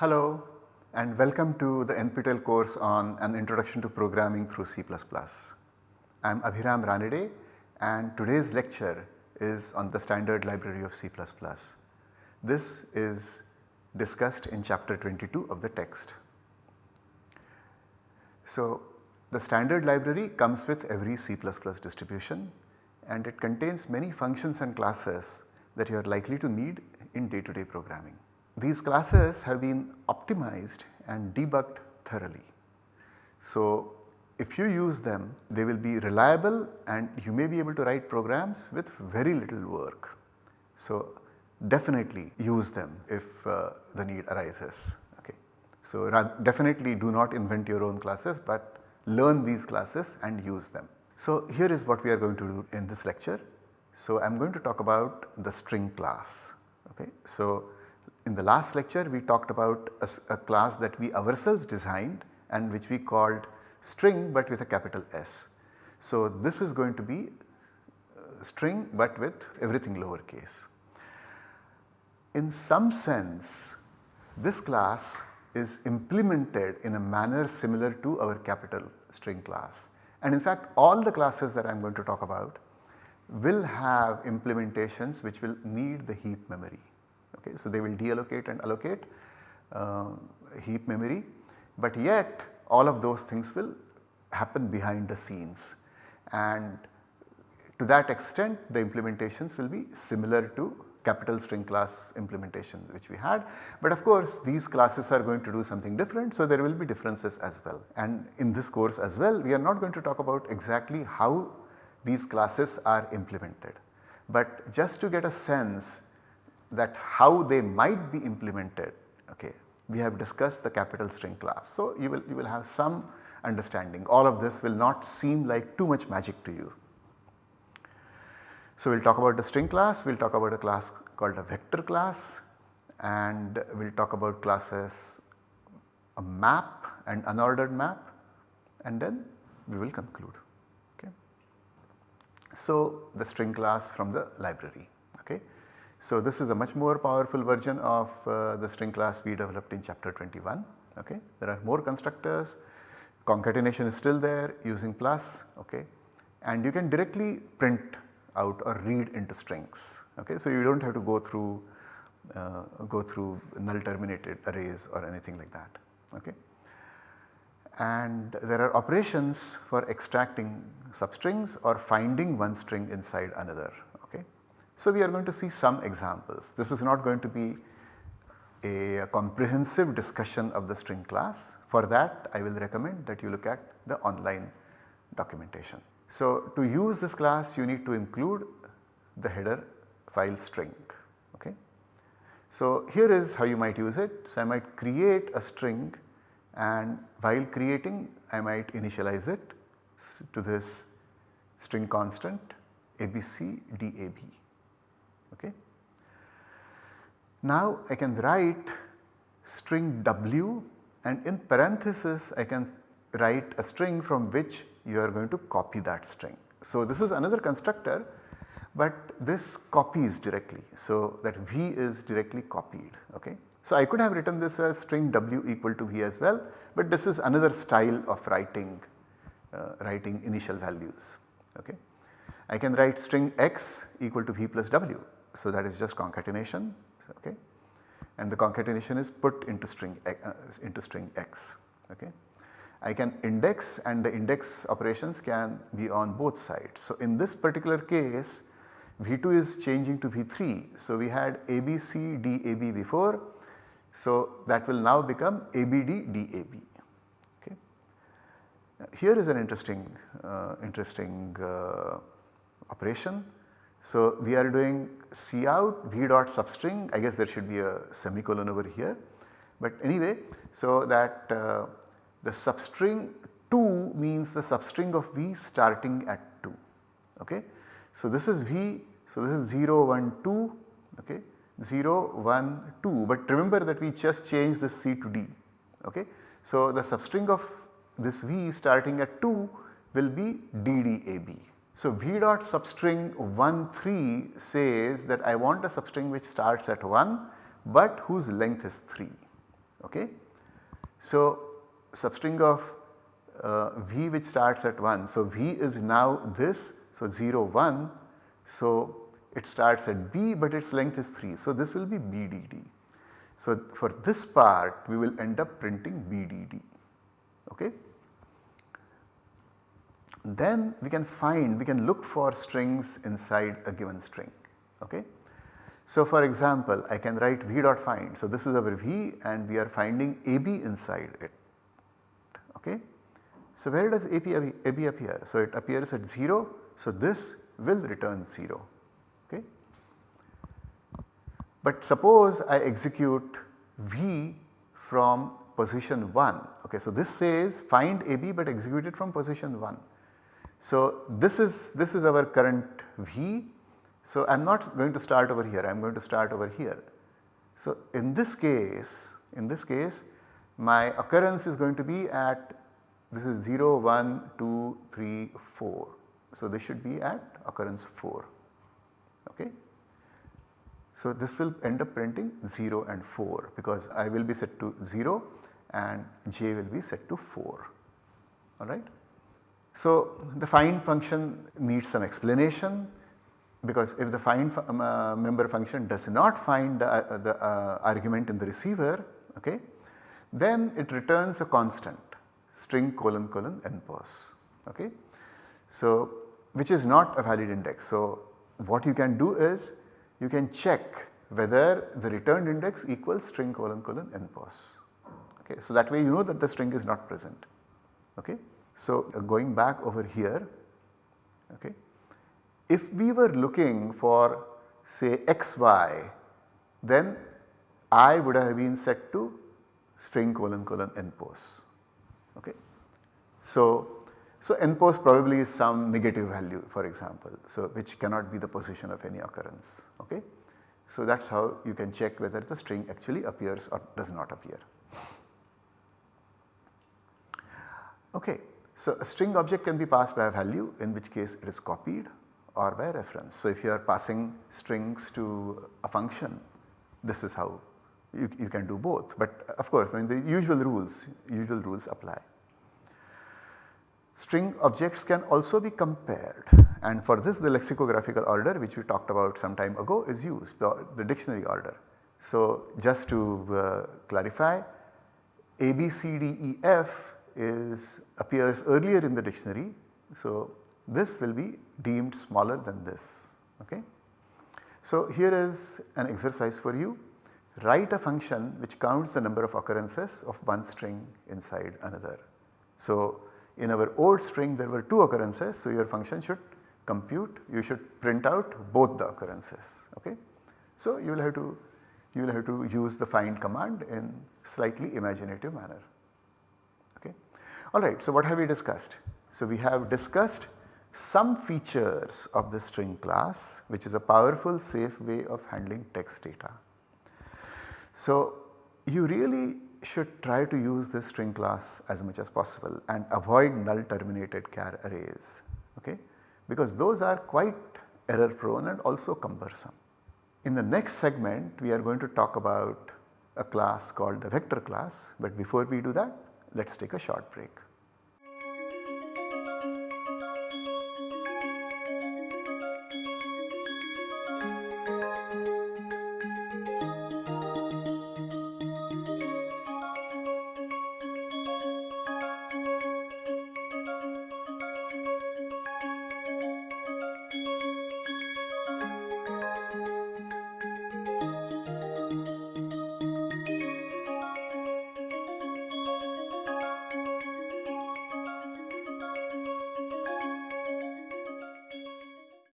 Hello and welcome to the NPTEL course on an introduction to programming through C++. I am Abhiram Ranade and today's lecture is on the standard library of C++. This is discussed in chapter 22 of the text. So, the standard library comes with every C++ distribution and it contains many functions and classes that you are likely to need in day to day programming. These classes have been optimized and debugged thoroughly. So, if you use them they will be reliable and you may be able to write programs with very little work. So, definitely use them if uh, the need arises. Okay. So, definitely do not invent your own classes, but learn these classes and use them. So, here is what we are going to do in this lecture. So, I am going to talk about the string class. Okay. So, in the last lecture we talked about a, a class that we ourselves designed and which we called string but with a capital S. So, this is going to be uh, string but with everything lowercase. In some sense this class is implemented in a manner similar to our capital string class and in fact all the classes that I am going to talk about will have implementations which will need the heap memory. Okay. So, they will deallocate and allocate uh, heap memory but yet all of those things will happen behind the scenes and to that extent the implementations will be similar to capital string class implementation which we had. But of course these classes are going to do something different so there will be differences as well. And in this course as well we are not going to talk about exactly how these classes are implemented. But just to get a sense that how they might be implemented okay we have discussed the capital string class. So you will you will have some understanding all of this will not seem like too much magic to you. So we will talk about the string class, we will talk about a class called a vector class and we will talk about classes a map and unordered map and then we will conclude. Okay. So the string class from the library. Okay. So this is a much more powerful version of uh, the string class we developed in chapter 21. Okay. There are more constructors, concatenation is still there using plus okay, and you can directly print out or read into strings. Okay. So you do not have to go through uh, go through null terminated arrays or anything like that. Okay. And there are operations for extracting substrings or finding one string inside another. So we are going to see some examples. This is not going to be a comprehensive discussion of the string class. For that I will recommend that you look at the online documentation. So to use this class you need to include the header file string. Okay. So here is how you might use it. So I might create a string and while creating I might initialize it to this string constant abcdab. Now I can write string w and in parenthesis I can write a string from which you are going to copy that string. So this is another constructor but this copies directly. So that v is directly copied okay. So I could have written this as string w equal to v as well but this is another style of writing uh, writing initial values okay. I can write string x equal to v plus w so that is just concatenation okay and the concatenation is put into string uh, into string x okay. I can index and the index operations can be on both sides. So in this particular case V2 is changing to V3. So we had ABC DAB before. So that will now become ABD DAB. Okay. Here is an interesting, uh, interesting uh, operation. So we are doing C out v dot substring I guess there should be a semicolon over here. But anyway so that uh, the substring 2 means the substring of V starting at 2 okay. So this is V so this is 0 1 2 okay 0 1 2 but remember that we just changed this C to D okay. So the substring of this V starting at 2 will be DDAB. So V dot substring 1 3 says that I want a substring which starts at 1 but whose length is 3 Okay. So, substring of uh, v which starts at 1. So, v is now this. So, 0 1. So, it starts at b but its length is 3. So, this will be bdd. So, for this part we will end up printing bdd. Okay. Then we can find, we can look for strings inside a given string. Okay. So for example, I can write v dot find. So this is our v and we are finding ab inside it. Okay. So where does ab, ab appear? So it appears at 0. So this will return 0. Okay. But suppose I execute v from position 1. Okay. So this says find ab but execute it from position 1. So this is this is our current v. So I am not going to start over here I am going to start over here. So in this case in this case my occurrence is going to be at this is 0 1 2 3 4. So this should be at occurrence 4 okay. So this will end up printing 0 and 4 because I will be set to 0 and j will be set to 4 alright. So, the find function needs some explanation because if the find um, uh, member function does not find the, uh, the uh, argument in the receiver okay, then it returns a constant string colon colon npos okay. So, which is not a valid index. So, what you can do is you can check whether the returned index equals string colon colon npos okay. So, that way you know that the string is not present okay. So, uh, going back over here, okay, if we were looking for say xy then i would have been set to string colon colon npos. Okay. So, so npos probably is some negative value for example, so which cannot be the position of any occurrence. Okay. So, that is how you can check whether the string actually appears or does not appear. Okay. So, a string object can be passed by a value in which case it is copied or by reference. So, if you are passing strings to a function this is how you, you can do both but of course I mean the usual rules usual rules apply. String objects can also be compared and for this the lexicographical order which we talked about some time ago is used the, the dictionary order. So, just to uh, clarify A, B, C, D, E, F is appears earlier in the dictionary. So, this will be deemed smaller than this. Okay. So, here is an exercise for you write a function which counts the number of occurrences of one string inside another. So, in our old string there were 2 occurrences. So, your function should compute you should print out both the occurrences. Okay. So, you will have to you will have to use the find command in slightly imaginative manner. Alright, so what have we discussed? So we have discussed some features of the string class which is a powerful safe way of handling text data. So you really should try to use this string class as much as possible and avoid null terminated char arrays okay because those are quite error prone and also cumbersome. In the next segment we are going to talk about a class called the vector class but before we do that let us take a short break.